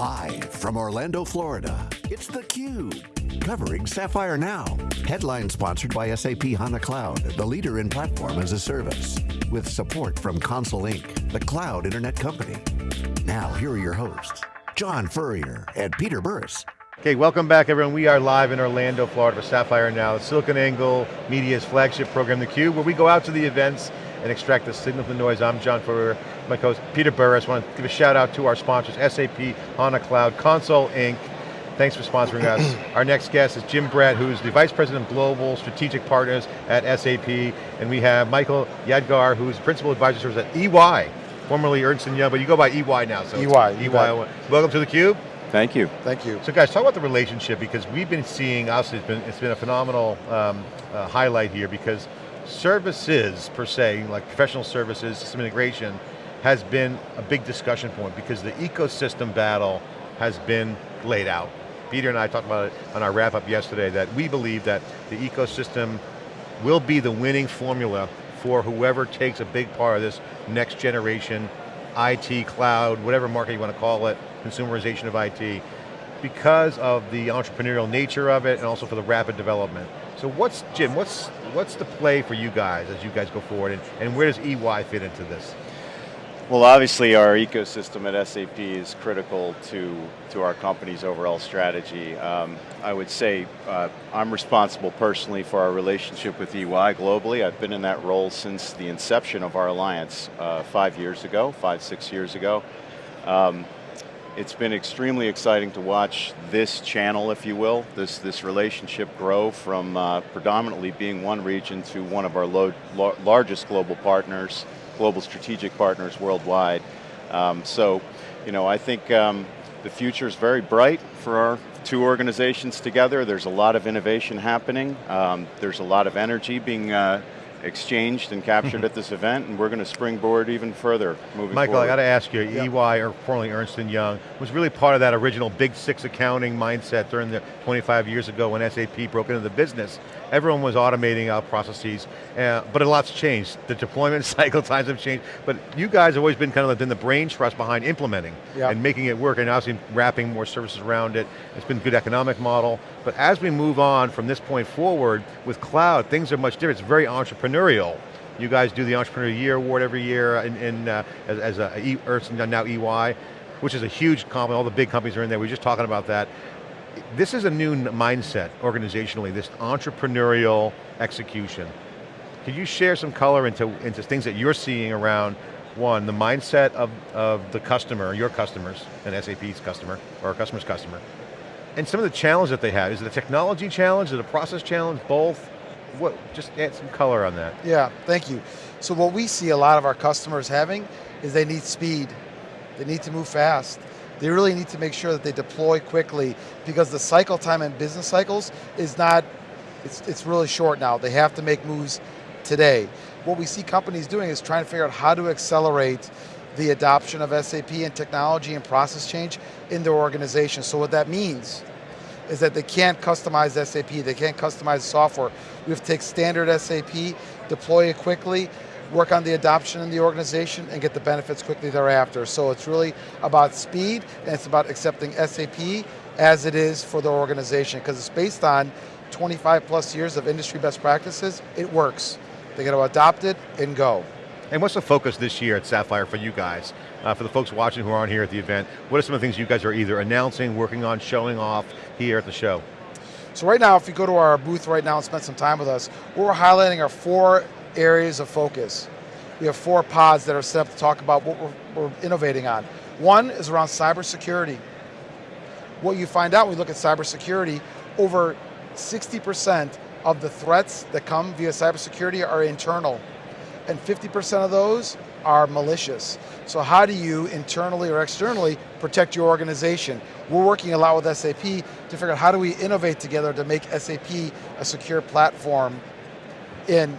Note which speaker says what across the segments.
Speaker 1: Live from Orlando, Florida, it's theCUBE, covering Sapphire Now. Headline sponsored by SAP HANA Cloud, the leader in platform as a service. With support from Console Inc., the cloud internet company. Now, here are your hosts, John Furrier and Peter Burris.
Speaker 2: Okay, welcome back everyone. We are live in Orlando, Florida for Sapphire Now, SiliconANGLE Media's flagship program, theCUBE, where we go out to the events and extract the signal from the noise. I'm John Furrier, my co-host Peter Burris. I want to give a shout out to our sponsors, SAP, HANA Cloud, Console Inc. Thanks for sponsoring us. Our next guest is Jim Brett, who's the Vice President of Global Strategic Partners at SAP. And we have Michael Yadgar, who's Principal Advisor Service at EY, formerly Ernst & Young, but you go by EY now. So
Speaker 3: EY.
Speaker 2: EY. Welcome to theCUBE.
Speaker 4: Thank you.
Speaker 3: Thank you.
Speaker 2: So guys, talk about the relationship because we've been seeing, obviously it's been, it's been a phenomenal um, uh, highlight here because services per se, like professional services, system integration, has been a big discussion point because the ecosystem battle has been laid out. Peter and I talked about it on our wrap up yesterday that we believe that the ecosystem will be the winning formula for whoever takes a big part of this next generation IT, cloud, whatever market you want to call it, consumerization of IT, because of the entrepreneurial nature of it and also for the rapid development. So what's, Jim, what's, what's the play for you guys as you guys go forward and, and where does EY fit into this?
Speaker 4: Well, obviously our ecosystem at SAP is critical to, to our company's overall strategy. Um, I would say uh, I'm responsible personally for our relationship with EY globally. I've been in that role since the inception of our alliance uh, five years ago, five, six years ago. Um, it's been extremely exciting to watch this channel, if you will, this, this relationship grow from uh, predominantly being one region to one of our lo largest global partners, global strategic partners worldwide. Um, so, you know, I think um, the future is very bright for our two organizations together. There's a lot of innovation happening. Um, there's a lot of energy being uh, exchanged and captured at this event, and we're going to springboard even further moving
Speaker 2: Michael,
Speaker 4: forward.
Speaker 2: I got to ask you. EY, or formerly Ernst & Young, was really part of that original Big Six accounting mindset during the 25 years ago when SAP broke into the business. Everyone was automating out processes, uh, but a lot's changed. The deployment cycle times have changed, but you guys have always been kind of been the brain trust behind implementing yep. and making it work, and obviously wrapping more services around it. It's been a good economic model, but as we move on from this point forward with cloud, things are much different. It's very entrepreneurial. You guys do the Entrepreneur Year Award every year in, in uh, as, as a e, Ernst now EY, which is a huge compliment. All the big companies are in there. We were just talking about that. This is a new mindset organizationally, this entrepreneurial execution. Could you share some color into, into things that you're seeing around, one, the mindset of, of the customer, your customers, and SAP's customer, or a customer's customer, and some of the challenges that they have. Is it a technology challenge, is it a process challenge, both? What, just add some color on that.
Speaker 3: Yeah, thank you. So what we see a lot of our customers having is they need speed. They need to move fast. They really need to make sure that they deploy quickly because the cycle time in business cycles is not, it's, it's really short now. They have to make moves today. What we see companies doing is trying to figure out how to accelerate the adoption of SAP and technology and process change in their organization. So what that means is that they can't customize SAP, they can't customize software. We have to take standard SAP, deploy it quickly, work on the adoption in the organization and get the benefits quickly thereafter. So it's really about speed and it's about accepting SAP as it is for the organization because it's based on 25 plus years of industry best practices, it works. They got to adopt it and go.
Speaker 2: And what's the focus this year at Sapphire for you guys? Uh, for the folks watching who aren't here at the event, what are some of the things you guys are either announcing, working on, showing off here at the show?
Speaker 3: So right now, if you go to our booth right now and spend some time with us, we're highlighting our four areas of focus. We have four pods that are set up to talk about what we're, we're innovating on. One is around cybersecurity. What you find out when you look at cybersecurity, over 60% of the threats that come via cybersecurity are internal and 50% of those are malicious. So how do you internally or externally protect your organization? We're working a lot with SAP to figure out how do we innovate together to make SAP a secure platform in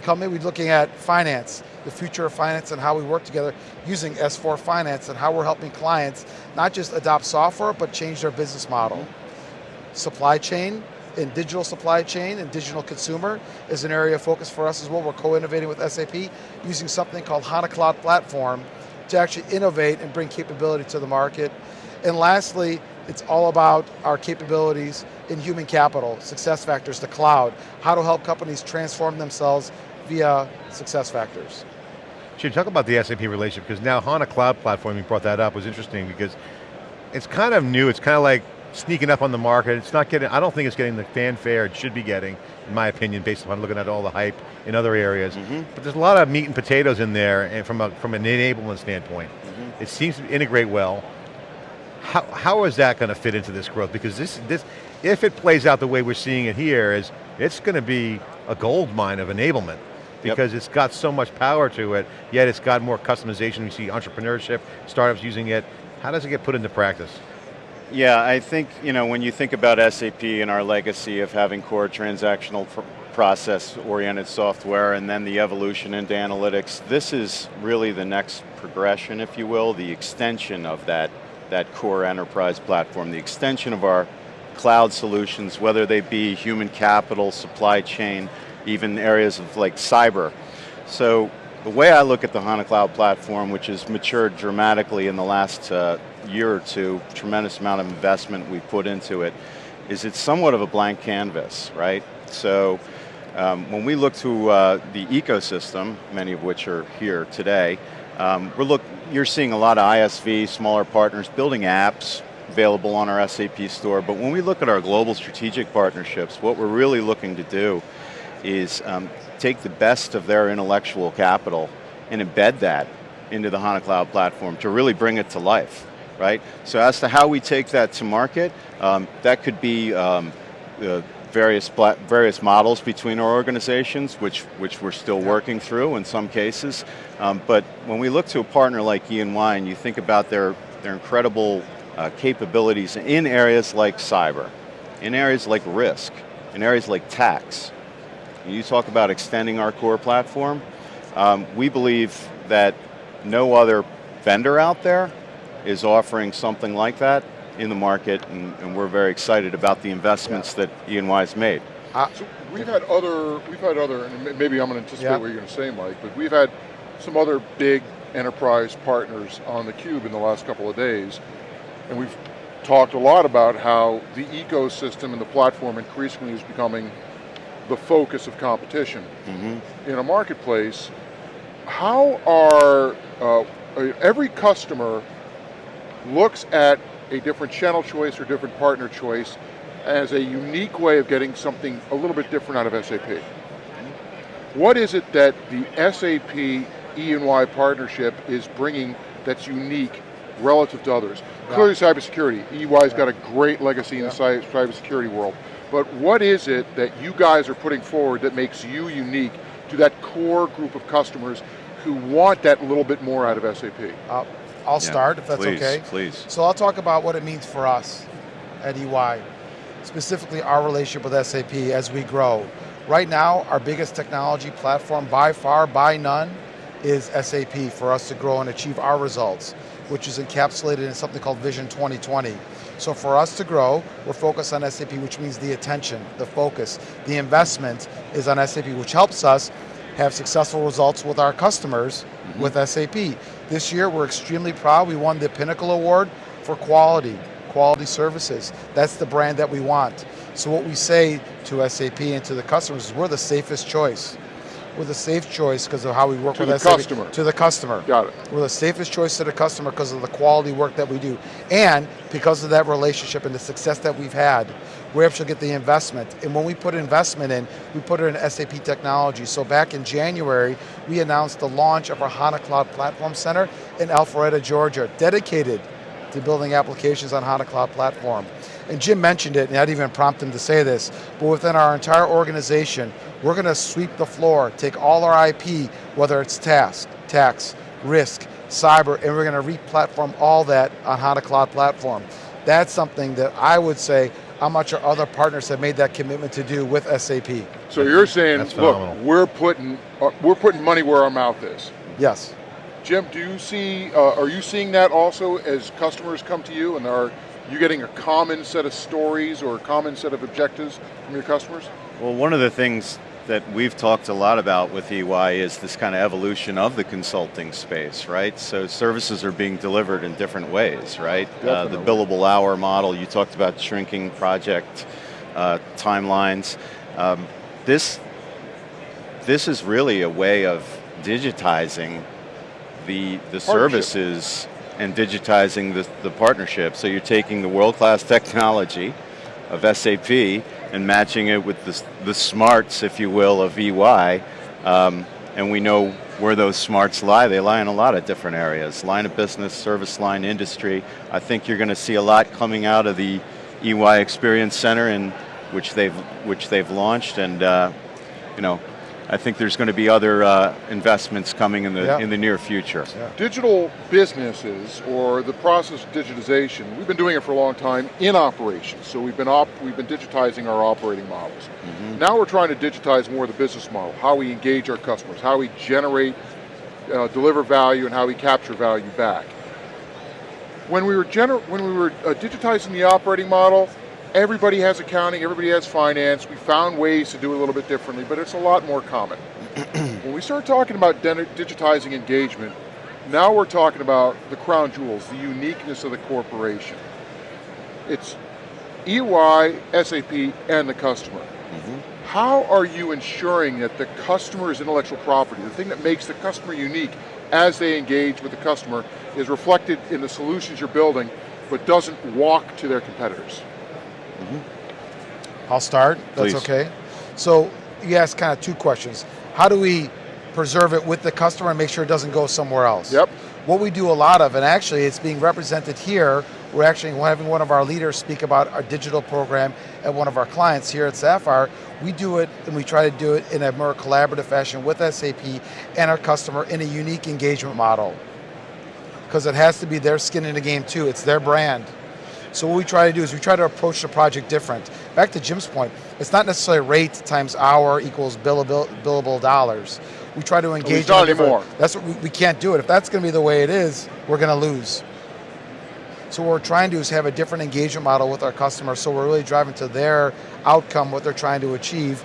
Speaker 3: company. We're looking at finance, the future of finance and how we work together using S4 Finance and how we're helping clients not just adopt software, but change their business model. Supply chain, in digital supply chain and digital consumer is an area of focus for us as well. We're co-innovating with SAP using something called HANA Cloud Platform to actually innovate and bring capability to the market. And lastly, it's all about our capabilities in human capital, SuccessFactors, the cloud, how to help companies transform themselves via SuccessFactors.
Speaker 2: Should talk about the SAP relationship, because now HANA Cloud Platform, you brought that up, was interesting because it's kind of new, it's kind of like sneaking up on the market. It's not getting, I don't think it's getting the fanfare it should be getting, in my opinion, based upon looking at all the hype in other areas. Mm -hmm. But there's a lot of meat and potatoes in there and from, a, from an enablement standpoint. Mm -hmm. It seems to integrate well. How, how is that going to fit into this growth? Because this, this, if it plays out the way we're seeing it here, is it's going to be a gold mine of enablement because yep. it's got so much power to it, yet it's got more customization. We see entrepreneurship, startups using it. How does it get put into practice?
Speaker 4: Yeah, I think, you know, when you think about SAP and our legacy of having core transactional process-oriented software and then the evolution into analytics, this is really the next progression, if you will, the extension of that, that core enterprise platform, the extension of our cloud solutions, whether they be human capital, supply chain, even areas of like cyber. So the way I look at the HANA Cloud Platform, which has matured dramatically in the last uh, year or two, tremendous amount of investment we put into it, is it's somewhat of a blank canvas, right? So um, when we look to uh, the ecosystem, many of which are here today, um, we're look, you're seeing a lot of ISV, smaller partners building apps available on our SAP store, but when we look at our global strategic partnerships, what we're really looking to do is um, take the best of their intellectual capital and embed that into the HANA Cloud Platform to really bring it to life right? So as to how we take that to market, um, that could be um, uh, various various models between our organizations, which which we're still working through in some cases. Um, but when we look to a partner like E&Y and you think about their their incredible uh, capabilities in areas like cyber, in areas like risk, in areas like tax, you talk about extending our core platform, um, we believe that no other vendor out there is offering something like that in the market, and, and we're very excited about the investments yeah. that E&Y has made.
Speaker 5: Uh, so we've had other, we've had other, and maybe I'm going to anticipate yeah. what you're going to say, Mike, but we've had some other big enterprise partners on theCUBE in the last couple of days, and we've talked a lot about how the ecosystem and the platform increasingly is becoming the focus of competition. Mm -hmm. In a marketplace, how are, uh, every customer looks at a different channel choice or different partner choice as a unique way of getting something a little bit different out of SAP. What is it that the SAP E&Y partnership is bringing that's unique relative to others? Yeah. Clearly cybersecurity, EY's yeah. got a great legacy in yeah. the cybersecurity world, but what is it that you guys are putting forward that makes you unique to that core group of customers who want that little bit more out of SAP?
Speaker 3: Uh, I'll yeah, start if that's
Speaker 4: please,
Speaker 3: okay.
Speaker 4: Please.
Speaker 3: So I'll talk about what it means for us at EY, specifically our relationship with SAP as we grow. Right now, our biggest technology platform by far, by none, is SAP for us to grow and achieve our results, which is encapsulated in something called Vision 2020. So for us to grow, we're focused on SAP, which means the attention, the focus, the investment is on SAP, which helps us have successful results with our customers mm -hmm. with SAP. This year we're extremely proud, we won the Pinnacle Award for quality, quality services. That's the brand that we want. So what we say to SAP and to the customers is we're the safest choice we're the safe choice because of how we work
Speaker 5: to
Speaker 3: with
Speaker 5: the SAP. customer.
Speaker 3: To the customer.
Speaker 5: Got it.
Speaker 3: We're the safest choice to the customer because of the quality work that we do. And because of that relationship and the success that we've had, we're able to get the investment. And when we put investment in, we put it in SAP technology. So back in January, we announced the launch of our HANA Cloud Platform Center in Alpharetta, Georgia, dedicated to building applications on HANA Cloud Platform. And Jim mentioned it, and I didn't even prompt him to say this, but within our entire organization, we're going to sweep the floor, take all our IP, whether it's task, tax, risk, cyber, and we're going to re-platform all that on HANA Cloud Platform. That's something that I would say how much our other partners have made that commitment to do with SAP.
Speaker 5: So you're saying, look, we're putting, uh, we're putting money where our mouth is.
Speaker 3: Yes.
Speaker 5: Jim, do you see, uh, are you seeing that also as customers come to you and are you getting a common set of stories or a common set of objectives from your customers?
Speaker 4: Well, one of the things that we've talked a lot about with EY is this kind of evolution of the consulting space, right? So services are being delivered in different ways, right? Uh, the billable hour model, you talked about shrinking project uh, timelines. Um, this, this is really a way of digitizing the, the services and digitizing the, the partnership. So you're taking the world-class technology of SAP and matching it with the, the smarts, if you will, of EY. Um, and we know where those smarts lie. They lie in a lot of different areas. Line of business, service line, industry. I think you're going to see a lot coming out of the EY Experience Center in which they've, which they've launched and uh, you know, I think there's going to be other uh, investments coming in the yeah. in the near future.
Speaker 5: Yeah. Digital businesses or the process of digitization, we've been doing it for a long time in operations. So we've been op we've been digitizing our operating models. Mm -hmm. Now we're trying to digitize more of the business model, how we engage our customers, how we generate, uh, deliver value, and how we capture value back. When we were when we were uh, digitizing the operating model, Everybody has accounting, everybody has finance. We found ways to do it a little bit differently, but it's a lot more common. when we start talking about digitizing engagement, now we're talking about the crown jewels, the uniqueness of the corporation. It's EY, SAP, and the customer. Mm -hmm. How are you ensuring that the customer's intellectual property, the thing that makes the customer unique as they engage with the customer, is reflected in the solutions you're building, but doesn't walk to their competitors?
Speaker 3: Mm -hmm. I'll start, that's Please. okay. So you asked kind of two questions. How do we preserve it with the customer and make sure it doesn't go somewhere else?
Speaker 5: Yep.
Speaker 3: What we do a lot of, and actually it's being represented here, we're actually having one of our leaders speak about our digital program at one of our clients here at Sapphire. We do it, and we try to do it in a more collaborative fashion with SAP and our customer in a unique engagement model. Because it has to be their skin in the game too, it's their brand. So what we try to do is we try to approach the project different. Back to Jim's point, it's not necessarily rate times hour equals billable, billable dollars. We try to engage.
Speaker 5: Not anymore.
Speaker 3: That's what we, we can't do it. If that's going to be the way it is, we're going to lose. So what we're trying to do is have a different engagement model with our customers. So we're really driving to their outcome, what they're trying to achieve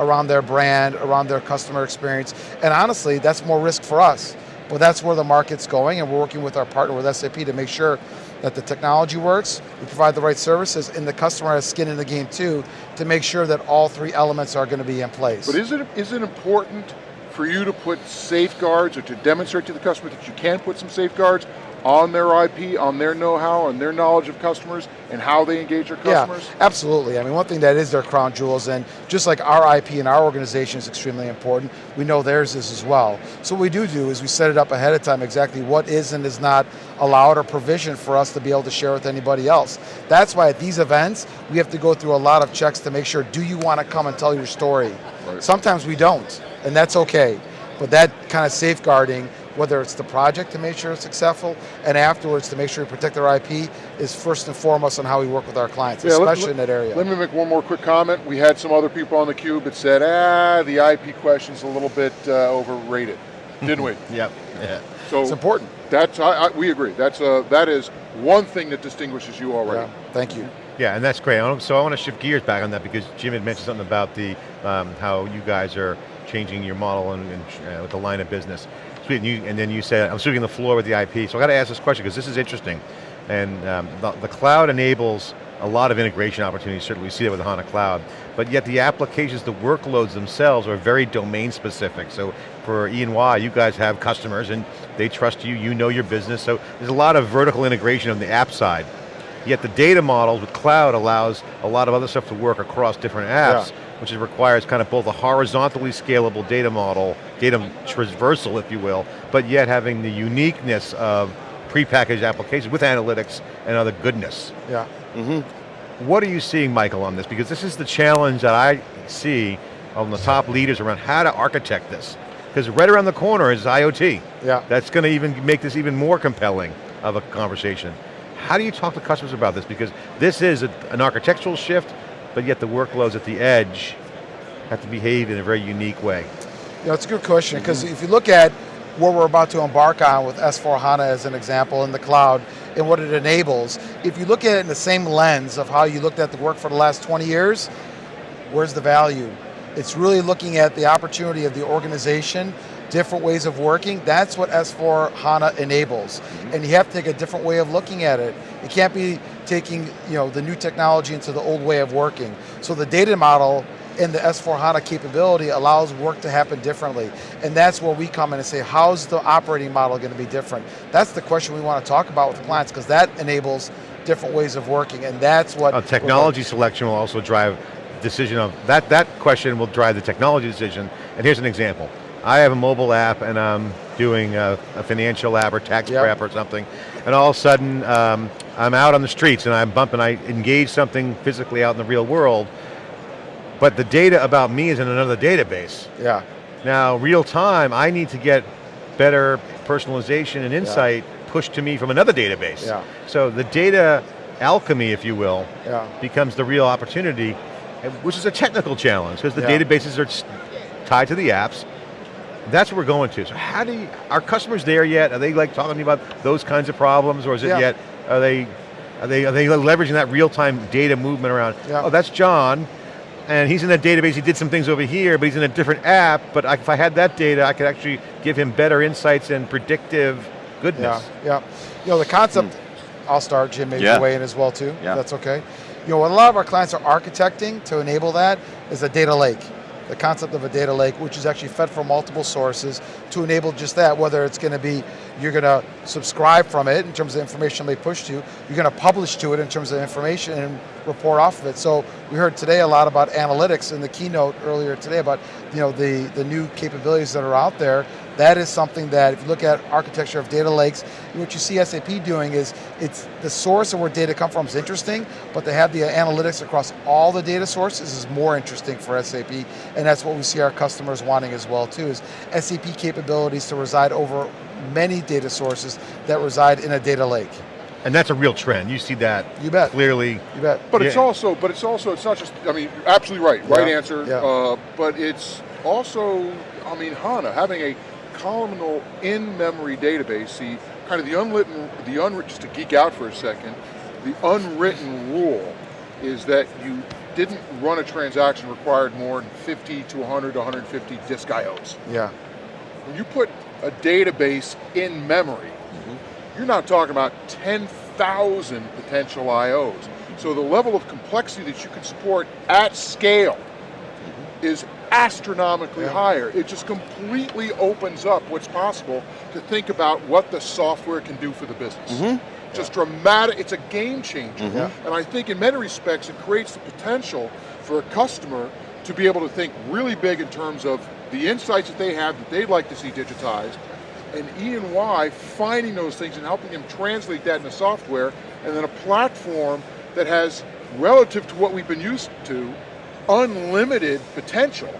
Speaker 3: around their brand, around their customer experience. And honestly, that's more risk for us. But that's where the market's going, and we're working with our partner with SAP to make sure that the technology works, we provide the right services, and the customer has skin in the game too, to make sure that all three elements are going to be in place.
Speaker 5: But is it, is it important for you to put safeguards or to demonstrate to the customer that you can put some safeguards on their IP, on their know-how, and their knowledge of customers, and how they engage their customers?
Speaker 3: Yeah, absolutely. I mean, one thing that is their crown jewels, and just like our IP and our organization is extremely important, we know theirs is as well. So what we do do is we set it up ahead of time exactly what is and is not allowed or provisioned for us to be able to share with anybody else. That's why at these events, we have to go through a lot of checks to make sure, do you want to come and tell your story? Right. Sometimes we don't, and that's okay. But that kind of safeguarding whether it's the project to make sure it's successful, and afterwards to make sure we protect their IP, is first and foremost on how we work with our clients, yeah, especially let, in that area.
Speaker 5: Let me make one more quick comment. We had some other people on theCUBE that said, ah, the IP question's a little bit uh, overrated, didn't we?
Speaker 2: yep, yeah.
Speaker 5: So
Speaker 3: it's important.
Speaker 5: That's, I, I, we agree. That's uh, that is one thing that distinguishes you already.
Speaker 3: Yeah, thank you.
Speaker 2: Yeah, and that's great. So I want to shift gears back on that because Jim had mentioned something about the um, how you guys are changing your model and, and uh, with the line of business. And, you, and, then you said, I'm sweeping the floor with the IP. So I got to ask this question because this is interesting. And um, the, the, cloud enables a lot of integration opportunities, certainly we see that with HANA Cloud, but yet the applications, the workloads themselves are very domain specific. So for E&Y, you guys have customers and they trust you, you know your business, so there's a lot of vertical integration on the app side. Yet the data models with cloud allows a lot of other stuff to work across different apps. Yeah which requires kind of both a horizontally scalable data model, data traversal if you will, but yet having the uniqueness of prepackaged applications with analytics and other goodness.
Speaker 3: Yeah. Mm -hmm.
Speaker 2: What are you seeing, Michael, on this? Because this is the challenge that I see on the top leaders around how to architect this. Because right around the corner is IoT.
Speaker 3: Yeah.
Speaker 2: That's going to even make this even more compelling of a conversation. How do you talk to customers about this? Because this is a, an architectural shift, but yet the workloads at the edge have to behave in a very unique way?
Speaker 3: Yeah, it's a good question, because mm -hmm. if you look at what we're about to embark on with S4HANA as an example in the cloud and what it enables, if you look at it in the same lens of how you looked at the work for the last 20 years, where's the value? It's really looking at the opportunity of the organization, different ways of working. That's what S4 HANA enables. Mm -hmm. And you have to take a different way of looking at it. It can't be taking you know, the new technology into the old way of working. So the data model and the S4HANA capability allows work to happen differently. And that's where we come in and say, how's the operating model going to be different? That's the question we want to talk about with the clients because that enables different ways of working and that's what-
Speaker 2: uh, Technology selection will also drive decision of, that, that question will drive the technology decision. And here's an example. I have a mobile app and I'm doing a, a financial app or tax yep. prep or something, and all of a sudden um, I'm out on the streets and I'm bumping, I engage something physically out in the real world, but the data about me is in another database.
Speaker 3: Yeah.
Speaker 2: Now, real time, I need to get better personalization and insight yeah. pushed to me from another database.
Speaker 3: Yeah.
Speaker 2: So the data alchemy, if you will,
Speaker 3: yeah.
Speaker 2: becomes the real opportunity, which is a technical challenge, because the yeah. databases are tied to the apps. That's what we're going to. So how do you, are customers there yet? Are they like talking to about those kinds of problems, or is it yet, are they, are they, are they leveraging that real-time data movement around, oh, that's John, and he's in that database, he did some things over here, but he's in a different app, but I, if I had that data, I could actually give him better insights and predictive goodness.
Speaker 3: Yeah, yeah. You know, the concept, hmm. I'll start, Jim, maybe yeah. weigh in as well too, yeah. that's okay. You know, what a lot of our clients are architecting to enable that is a data lake the concept of a data lake, which is actually fed from multiple sources to enable just that, whether it's going to be, you're going to subscribe from it in terms of information they push to, you're going to publish to it in terms of information and report off of it. So we heard today a lot about analytics in the keynote earlier today about you know, the, the new capabilities that are out there that is something that, if you look at architecture of data lakes, what you see SAP doing is, it's the source of where data come from is interesting, but to have the analytics across all the data sources is more interesting for SAP, and that's what we see our customers wanting as well too, is SAP capabilities to reside over many data sources that reside in a data lake.
Speaker 2: And that's a real trend. You see that
Speaker 3: you bet.
Speaker 2: clearly.
Speaker 3: You bet.
Speaker 5: But yeah. it's also, but it's also, it's not just, I mean, absolutely right, right yeah. answer. Yeah. Uh, but it's also, I mean, HANA, having a columnar in-memory database, the kind of the unwritten, the unwritten, just to geek out for a second, the unwritten rule is that you didn't run a transaction required more than 50 to 100 to 150 disk IOs.
Speaker 3: Yeah.
Speaker 5: When you put a database in memory, mm -hmm. you're not talking about 10,000 potential IOs. So the level of complexity that you can support at scale mm -hmm. is astronomically yeah. higher. It just completely opens up what's possible to think about what the software can do for the business. Mm -hmm. Just yeah. dramatic, it's a game changer. Mm -hmm. And I think in many respects it creates the potential for a customer to be able to think really big in terms of the insights that they have that they'd like to see digitized, and E&Y finding those things and helping them translate that into software, and then a platform that has, relative to what we've been used to, unlimited potential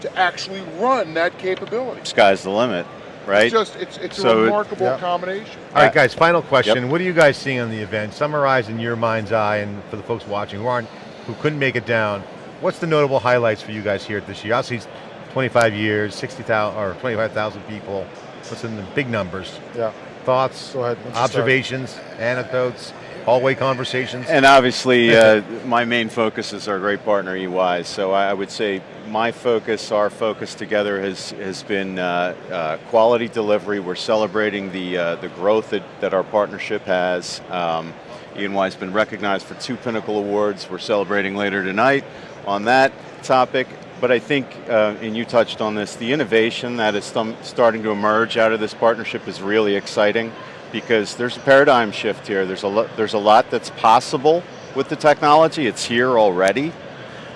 Speaker 5: to actually run that capability.
Speaker 4: Sky's the limit, right?
Speaker 5: It's just, it's, it's so a remarkable it, combination.
Speaker 2: All right guys, final question. Yep. What are you guys seeing on the event? Summarize in your mind's eye and for the folks watching who aren't, who couldn't make it down, what's the notable highlights for you guys here at this year? Obviously 25 years, 60,000 or 25,000 people. What's in the big numbers?
Speaker 3: Yeah.
Speaker 2: Thoughts, ahead, observations, start? anecdotes, hallway conversations?
Speaker 4: And obviously, uh, my main focus is our great partner EY, so I would say my focus, our focus together has, has been uh, uh, quality delivery. We're celebrating the, uh, the growth that, that our partnership has. Um, EY has been recognized for two Pinnacle Awards. We're celebrating later tonight on that topic. But I think, uh, and you touched on this, the innovation that is starting to emerge out of this partnership is really exciting because there's a paradigm shift here. There's a, lo there's a lot that's possible with the technology. It's here already.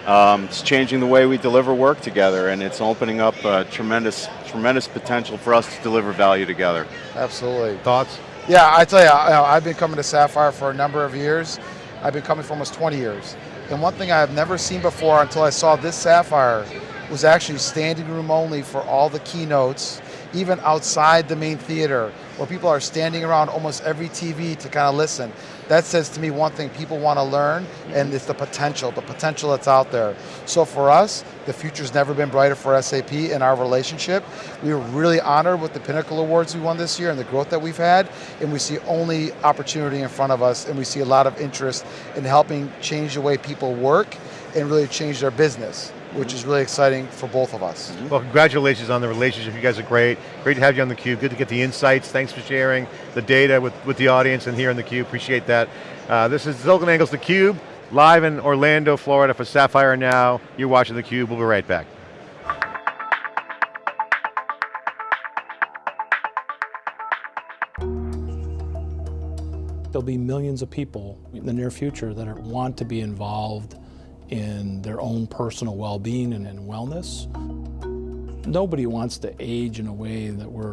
Speaker 4: Um, it's changing the way we deliver work together and it's opening up a tremendous, tremendous potential for us to deliver value together.
Speaker 3: Absolutely.
Speaker 2: Thoughts?
Speaker 3: Yeah, I tell you, I've been coming to Sapphire for a number of years. I've been coming for almost 20 years. And one thing I've never seen before until I saw this Sapphire was actually standing room only for all the keynotes, even outside the main theater where people are standing around almost every TV to kind of listen. That says to me one thing, people want to learn, and mm-hmm. it's the potential, the potential that's out there. So for us, the future's never been brighter for SAP in our relationship. We were really honored with the Pinnacle Awards we won this year and the growth that we've had, and we see only opportunity in front of us, and we see a lot of interest in helping change the way people work and really change their business. Which is really exciting for both of us.
Speaker 2: Well, congratulations on the relationship. You guys are great. Great to have you on theCUBE. Good to get the insights. Thanks for sharing the data with, with the audience and here on theCUBE. Appreciate that. Uh, this is SiliconANGLE's theCUBE, live in Orlando, Florida for Sapphire Now. You're watching theCUBE. We'll be right back.
Speaker 6: There'll be millions of people in the near future that are, want to be involved in their own personal well-being and, wellness. Nobody wants to age in a way that we're